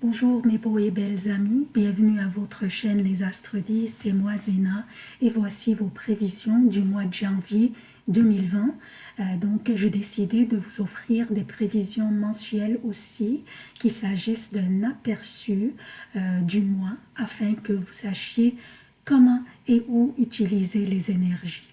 Bonjour mes beaux et belles amis, bienvenue à votre chaîne Les Astres 10, c'est moi Zéna et voici vos prévisions du mois de janvier 2020. Euh, donc j'ai décidé de vous offrir des prévisions mensuelles aussi, qu'il s'agisse d'un aperçu euh, du mois afin que vous sachiez comment et où utiliser les énergies.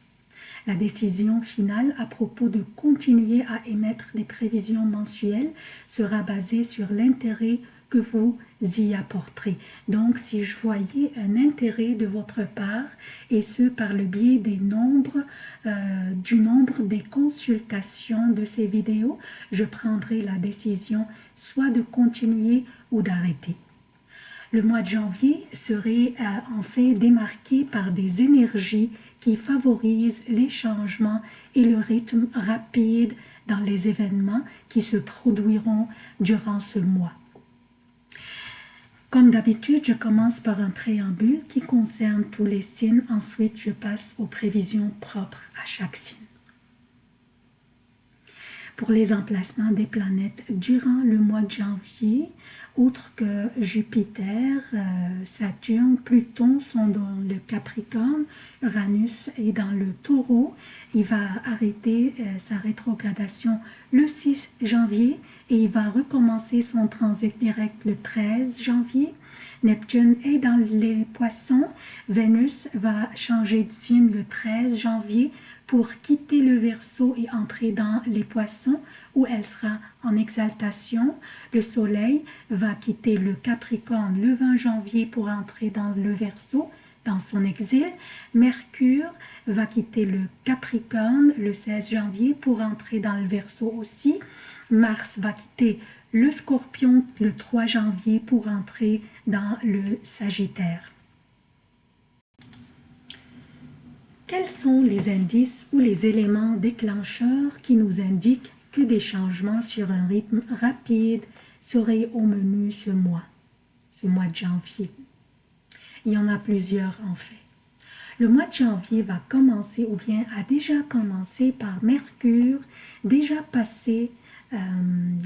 La décision finale à propos de continuer à émettre des prévisions mensuelles sera basée sur l'intérêt vous y apporterez. Donc, si je voyais un intérêt de votre part, et ce par le biais des nombres, euh, du nombre des consultations de ces vidéos, je prendrai la décision soit de continuer ou d'arrêter. Le mois de janvier serait euh, en fait démarqué par des énergies qui favorisent les changements et le rythme rapide dans les événements qui se produiront durant ce mois. Comme d'habitude, je commence par un préambule qui concerne tous les signes. Ensuite, je passe aux prévisions propres à chaque signe. Pour les emplacements des planètes durant le mois de janvier, outre que Jupiter, euh, Saturne, Pluton sont dans le Capricorne, Uranus est dans le Taureau. Il va arrêter euh, sa rétrogradation le 6 janvier et il va recommencer son transit direct le 13 janvier. Neptune est dans les poissons. Vénus va changer de signe le 13 janvier pour quitter le Verseau et entrer dans les poissons où elle sera en exaltation. Le Soleil va quitter le Capricorne le 20 janvier pour entrer dans le Verseau dans son exil. Mercure va quitter le Capricorne le 16 janvier pour entrer dans le Verseau aussi. Mars va quitter le Scorpion le 3 janvier pour entrer dans le Sagittaire. Quels sont les indices ou les éléments déclencheurs qui nous indiquent que des changements sur un rythme rapide seraient au menu ce mois, ce mois de janvier? Il y en a plusieurs en fait. Le mois de janvier va commencer ou bien a déjà commencé par Mercure, déjà passé euh,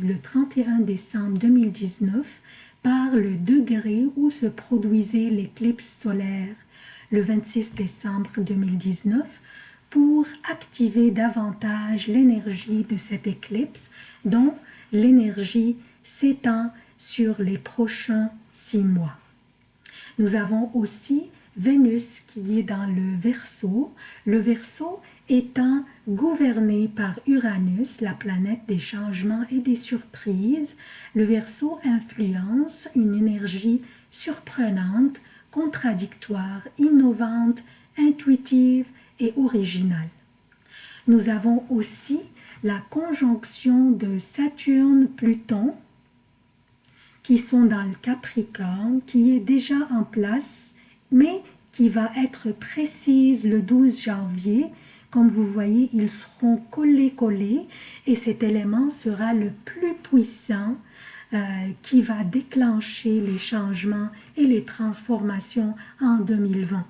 le 31 décembre 2019 par le degré où se produisait l'éclipse solaire le 26 décembre 2019 pour activer davantage l'énergie de cette éclipse dont l'énergie s'étend sur les prochains six mois. Nous avons aussi Vénus qui est dans le Verseau, le Verseau étant gouverné par Uranus, la planète des changements et des surprises, le Verseau influence une énergie surprenante contradictoire, innovante, intuitive et originale. Nous avons aussi la conjonction de Saturne-Pluton qui sont dans le Capricorne, qui est déjà en place, mais qui va être précise le 12 janvier. Comme vous voyez, ils seront collés-collés et cet élément sera le plus puissant euh, qui va déclencher les changements et les transformations en 2020.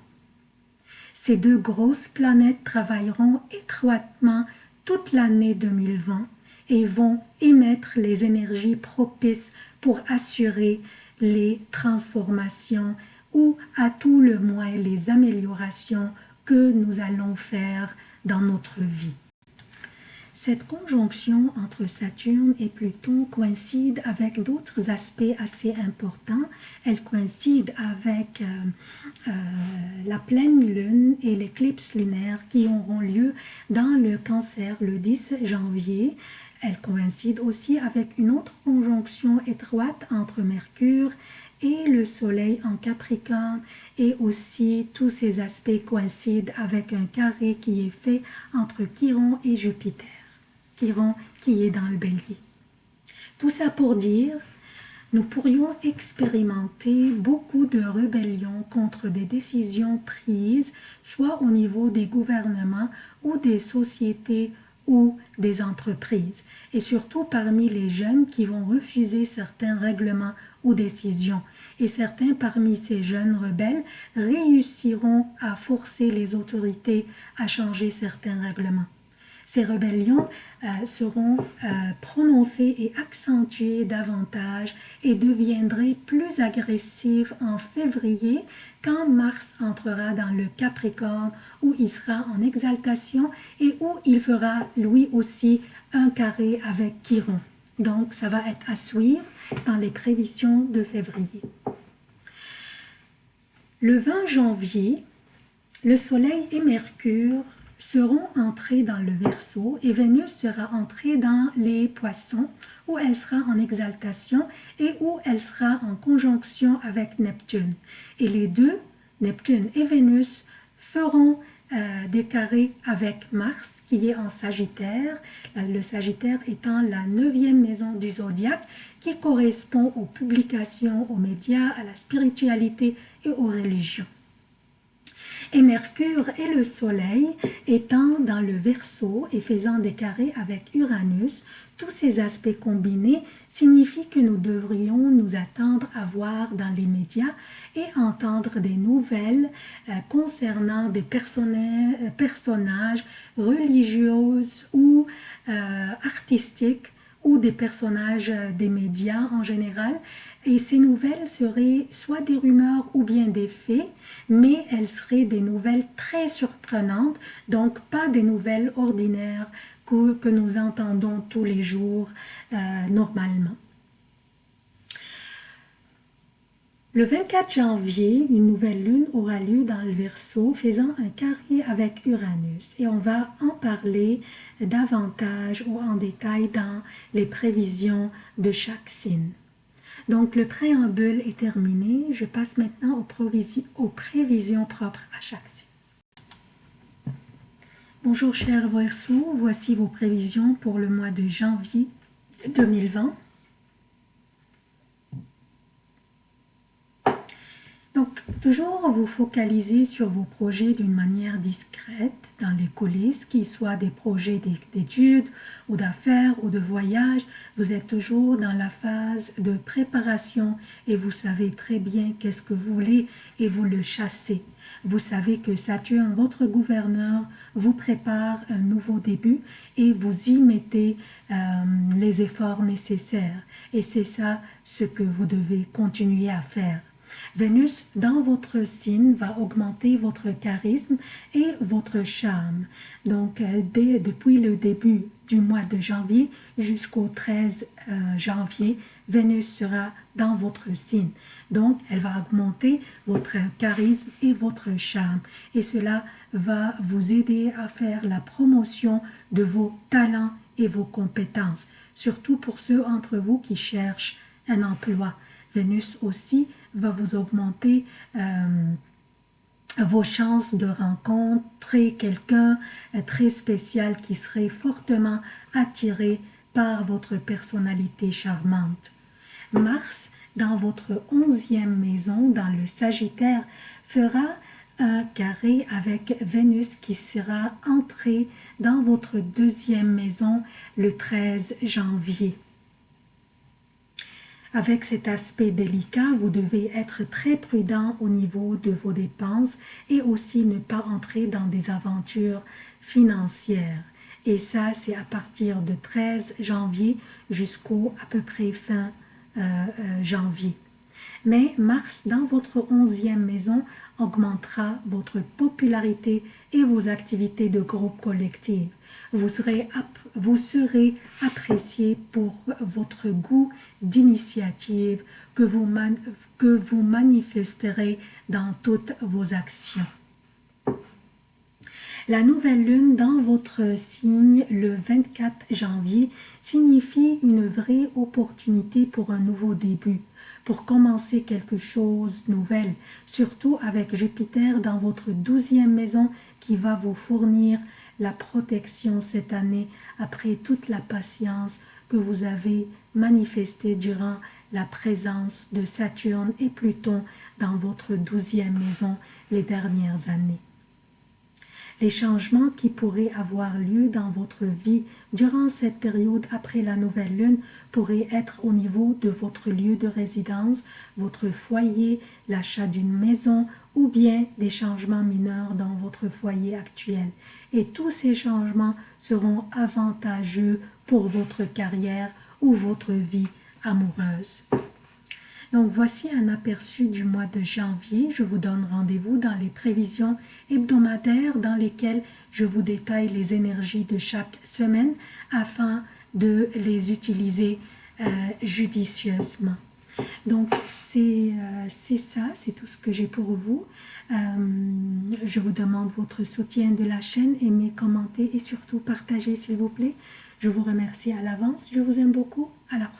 Ces deux grosses planètes travailleront étroitement toute l'année 2020 et vont émettre les énergies propices pour assurer les transformations ou à tout le moins les améliorations que nous allons faire dans notre vie. Cette conjonction entre Saturne et Pluton coïncide avec d'autres aspects assez importants. Elle coïncide avec euh, euh, la pleine lune et l'éclipse lunaire qui auront lieu dans le cancer le 10 janvier. Elle coïncide aussi avec une autre conjonction étroite entre Mercure et le soleil en Capricorne et aussi tous ces aspects coïncident avec un carré qui est fait entre Chiron et Jupiter qui est dans le bélier. Tout ça pour dire, nous pourrions expérimenter beaucoup de rébellions contre des décisions prises, soit au niveau des gouvernements ou des sociétés ou des entreprises, et surtout parmi les jeunes qui vont refuser certains règlements ou décisions. Et certains parmi ces jeunes rebelles réussiront à forcer les autorités à changer certains règlements. Ces rébellions euh, seront euh, prononcées et accentuées davantage et deviendraient plus agressives en février quand Mars entrera dans le Capricorne où il sera en exaltation et où il fera lui aussi un carré avec Chiron. Donc ça va être à suivre dans les prévisions de février. Le 20 janvier, le Soleil et Mercure seront entrés dans le Verseau et Vénus sera entrée dans les Poissons où elle sera en exaltation et où elle sera en conjonction avec Neptune. Et les deux, Neptune et Vénus, feront euh, des carrés avec Mars qui est en Sagittaire, le Sagittaire étant la neuvième maison du zodiaque qui correspond aux publications, aux médias, à la spiritualité et aux religions et Mercure et le Soleil étant dans le Verseau et faisant des carrés avec Uranus, tous ces aspects combinés signifient que nous devrions nous attendre à voir dans les médias et entendre des nouvelles euh, concernant des personnages religieux ou euh, artistiques ou des personnages des médias en général et ces nouvelles seraient soit des rumeurs ou bien des faits, mais elles seraient des nouvelles très surprenantes, donc pas des nouvelles ordinaires que, que nous entendons tous les jours euh, normalement. Le 24 janvier, une nouvelle lune aura lieu dans le Verseau, faisant un carré avec Uranus. Et on va en parler davantage ou en détail dans les prévisions de chaque signe. Donc, le préambule est terminé. Je passe maintenant aux, prévisions, propres à chaque signe. Bonjour chers Verseaux, voici vos prévisions pour le mois de janvier 2020. Donc, toujours vous focaliser sur vos projets d'une manière discrète dans les coulisses, qu'ils soient des projets d'études ou d'affaires ou de voyage. Vous êtes toujours dans la phase de préparation et vous savez très bien qu'est-ce que vous voulez et vous le chassez. Vous savez que Saturne, votre gouverneur, vous prépare un nouveau début et vous y mettez euh, les efforts nécessaires. Et c'est ça ce que vous devez continuer à faire. Vénus, dans votre signe, va augmenter votre charisme et votre charme. Donc, euh, dès, depuis le début du mois de janvier jusqu'au 13 euh, janvier, Vénus sera dans votre signe. Donc, elle va augmenter votre charisme et votre charme. Et cela va vous aider à faire la promotion de vos talents et vos compétences, surtout pour ceux d'entre vous qui cherchent un emploi. Vénus aussi va vous augmenter euh, vos chances de rencontrer quelqu'un euh, très spécial qui serait fortement attiré par votre personnalité charmante. Mars, dans votre onzième maison, dans le Sagittaire, fera un carré avec Vénus qui sera entré dans votre deuxième maison le 13 janvier. Avec cet aspect délicat, vous devez être très prudent au niveau de vos dépenses et aussi ne pas entrer dans des aventures financières. Et ça, c'est à partir de 13 janvier jusqu'au à peu près fin euh, euh, janvier. Mais Mars, dans votre onzième maison, augmentera votre popularité et vos activités de groupe collectif. Vous serez, vous apprécié pour votre goût d'initiative que, que vous manifesterez dans toutes vos actions. La nouvelle lune dans votre signe le 24 janvier signifie une vraie opportunité pour un nouveau début, pour commencer quelque chose de nouvel, surtout avec Jupiter dans votre douzième maison qui va vous fournir la protection cette année après toute la patience que vous avez manifestée durant la présence de Saturne et Pluton dans votre douzième maison les dernières années. Les changements qui pourraient avoir lieu dans votre vie durant cette période après la nouvelle lune pourraient être au niveau de votre lieu de résidence, votre foyer, l'achat d'une maison ou bien des changements mineurs dans votre foyer actuel. Et tous ces changements seront avantageux pour votre carrière ou votre vie amoureuse. Donc voici un aperçu du mois de janvier. Je vous donne rendez-vous dans les prévisions hebdomadaires dans lesquelles je vous détaille les énergies de chaque semaine afin de les utiliser euh, judicieusement. Donc c'est euh, ça, c'est tout ce que j'ai pour vous. Euh, je vous demande votre soutien de la chaîne, aimez, commentez et surtout partagez s'il vous plaît. Je vous remercie à l'avance, je vous aime beaucoup, à la prochaine.